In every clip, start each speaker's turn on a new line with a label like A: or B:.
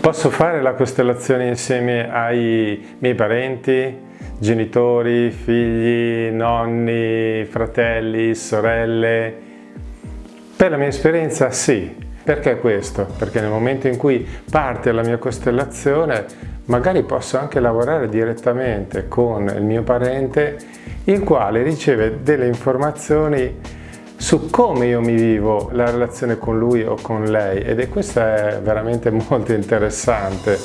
A: Posso fare la costellazione insieme ai miei parenti, genitori, figli, nonni, fratelli, sorelle? Per la mia esperienza sì. Perché questo? Perché nel momento in cui parte la mia costellazione magari posso anche lavorare direttamente con il mio parente il quale riceve delle informazioni su come io mi vivo la relazione con lui o con lei. Ed è questo è veramente molto interessante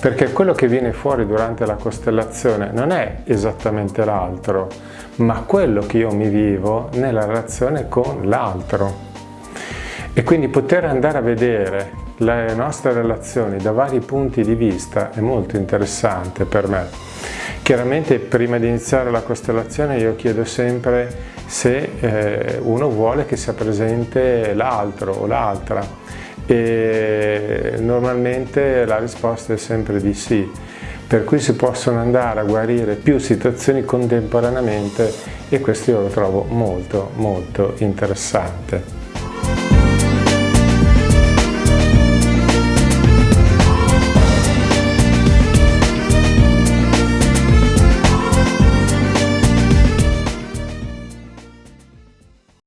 A: perché quello che viene fuori durante la costellazione non è esattamente l'altro ma quello che io mi vivo nella relazione con l'altro. E quindi poter andare a vedere le nostre relazioni da vari punti di vista è molto interessante per me. Chiaramente prima di iniziare la costellazione io chiedo sempre se eh, uno vuole che sia presente l'altro o l'altra. E normalmente la risposta è sempre di sì. Per cui si possono andare a guarire più situazioni contemporaneamente e questo io lo trovo molto molto interessante.